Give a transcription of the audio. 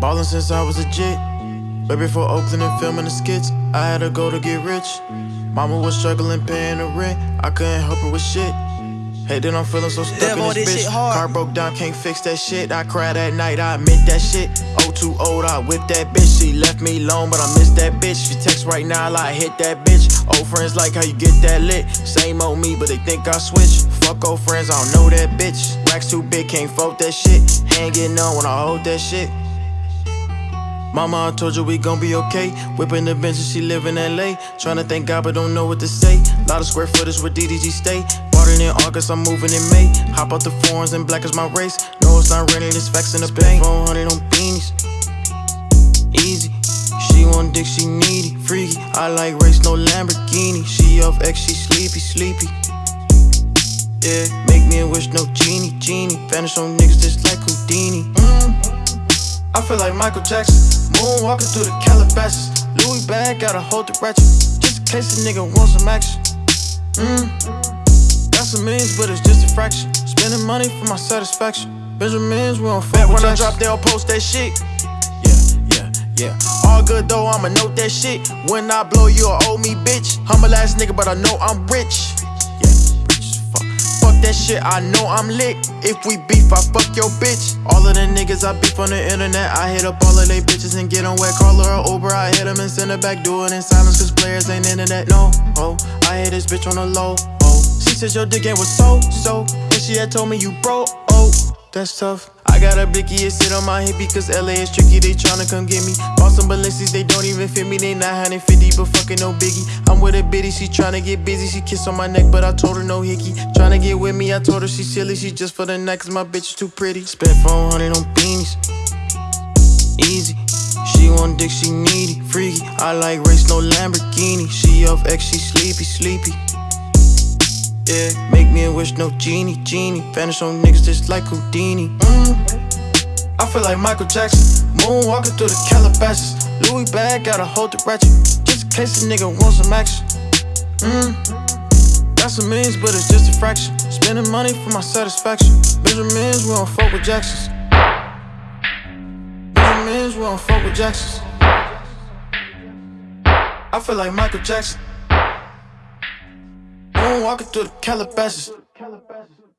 Ballin' since I was a jit. Way before Oakland and filming the skits. I had a goal to get rich. Mama was struggling paying the rent. I couldn't help her with shit. Hey, then I'm feeling so stuck boy, in this this bitch. hard. Car broke down, can't fix that shit. I cried at night, I admit that shit. Oh, too old, I whipped that bitch. She left me alone, but I miss that bitch. She text right now, like hit that bitch. Old friends like how you get that lit. Same old me, but they think I switch. Fuck old friends, I don't know that bitch. Racks too big, can't fold that shit. Hand getting on when I hold that shit. Mama, I told you we gon' be okay. Whipping the Benz and she live in LA. Tryna thank God, but don't know what to say. Lot of square footage where DDG stay. It in August, I'm moving in May. Hop out the foreigns and black is my race. No, it's not raining, it's facts in the paint. 400 on beanies. Easy. She want dick, she needy. Freaky. I like race, no Lamborghini. She off X, she sleepy, sleepy. Yeah, make me a wish, no genie, genie. Vanish on niggas just like Houdini. Mm. I feel like Michael Jackson, moonwalking through the Calabasas. Louis bag, gotta hold the ratchet, just in case a nigga wants some action. Mm. Some millions, but it's just a fraction. Spending money for my satisfaction. Benjamins, we don't fuck when I drop, they'll post that shit. Yeah, yeah, yeah. All good though, I'ma note that shit. When I blow, you'll owe me, bitch. Humble ass nigga, but I know I'm rich. Yeah, rich as fuck. Fuck that shit, I know I'm lit. If we beef, I fuck your bitch. All of the niggas I beef on the internet, I hit up all of they bitches and get on wet. Call her a Uber, I hit them and send her back. Do it in silence, cause players ain't internet. No, oh, I hit this bitch on the low. Said your dick game was so, so. And she had told me you broke. Oh, that's tough. I got a blicky and sit on my hip because LA is tricky. They tryna come get me. Bought some Balenci's, they don't even fit me. They 950, but fucking no biggie. I'm with a bitty, she tryna get busy. She kiss on my neck, but I told her no hickey. Tryna get with me, I told her she silly. She just for the night, cause my bitch is too pretty. Spent 400 on beanies. Easy. She want dick, she needy. Freaky. I like race, no Lamborghini. She off X, she sleepy, sleepy. Yeah, make me a wish, no genie, genie. Vanish on niggas just like Houdini. Mm. I feel like Michael Jackson, moonwalking through the Calabasas. Louis bag, gotta hold the ratchet, just in case a nigga wants some action. Mm. Got some millions, but it's just a fraction. Spending money for my satisfaction. Benjamins, we don't fuck with Jacksons. Benjamins, we don't fuck with Jacksons. I feel like Michael Jackson. Moonwalking through the Calabasas.